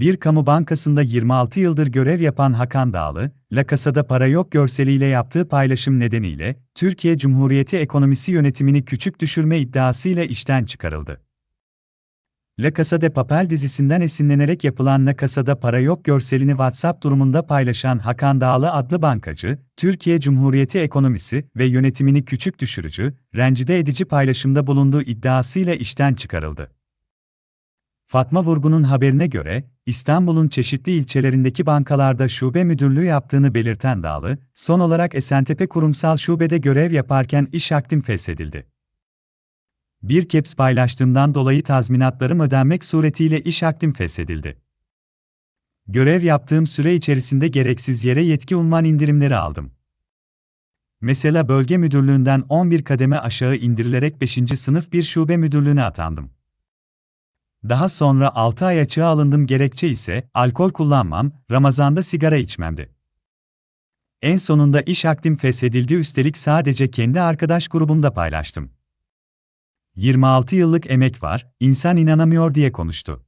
Bir kamu bankasında 26 yıldır görev yapan Hakan Dağlı, La Casa'da para yok görseliyle yaptığı paylaşım nedeniyle, Türkiye Cumhuriyeti ekonomisi yönetimini küçük düşürme iddiasıyla işten çıkarıldı. La Casa de Papel dizisinden esinlenerek yapılan La Casa'da para yok görselini WhatsApp durumunda paylaşan Hakan Dağlı adlı bankacı, Türkiye Cumhuriyeti ekonomisi ve yönetimini küçük düşürücü, rencide edici paylaşımda bulunduğu iddiasıyla işten çıkarıldı. Fatma Vurgun'un haberine göre, İstanbul'un çeşitli ilçelerindeki bankalarda şube müdürlüğü yaptığını belirten Dağlı, son olarak Esentepe Kurumsal Şube'de görev yaparken iş akdim feshedildi. Bir keps paylaştığımdan dolayı tazminatlarım ödenmek suretiyle iş akdim feshedildi. Görev yaptığım süre içerisinde gereksiz yere yetki unvan indirimleri aldım. Mesela bölge müdürlüğünden 11 kademe aşağı indirilerek 5. sınıf bir şube müdürlüğüne atandım. Daha sonra 6 ay açığa alındım gerekçe ise alkol kullanmam, Ramazan'da sigara içmemdi. En sonunda iş akdim feshedildi üstelik sadece kendi arkadaş grubumda paylaştım. 26 yıllık emek var, insan inanamıyor diye konuştu.